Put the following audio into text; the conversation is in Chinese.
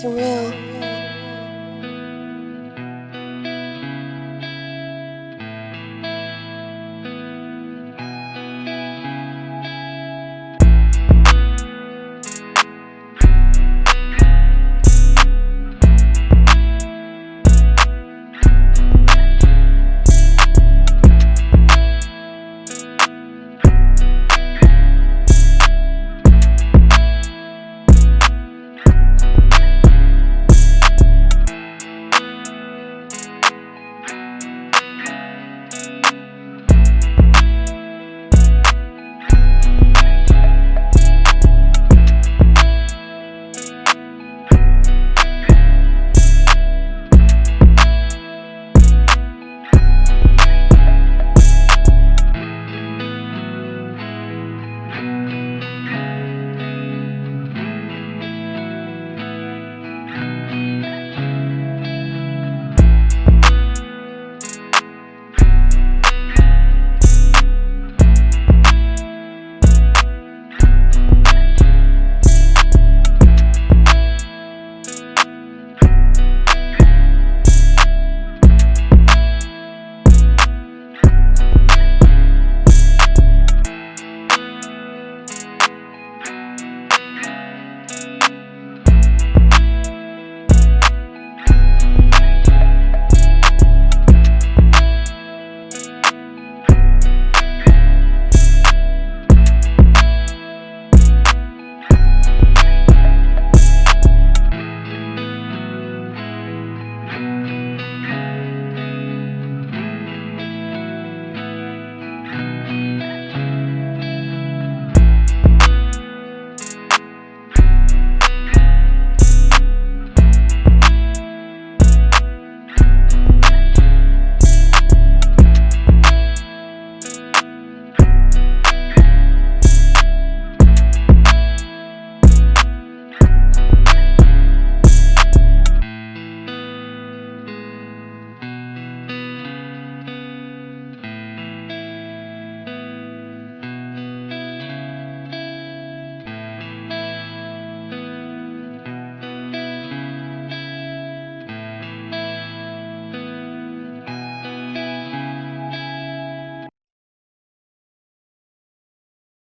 请问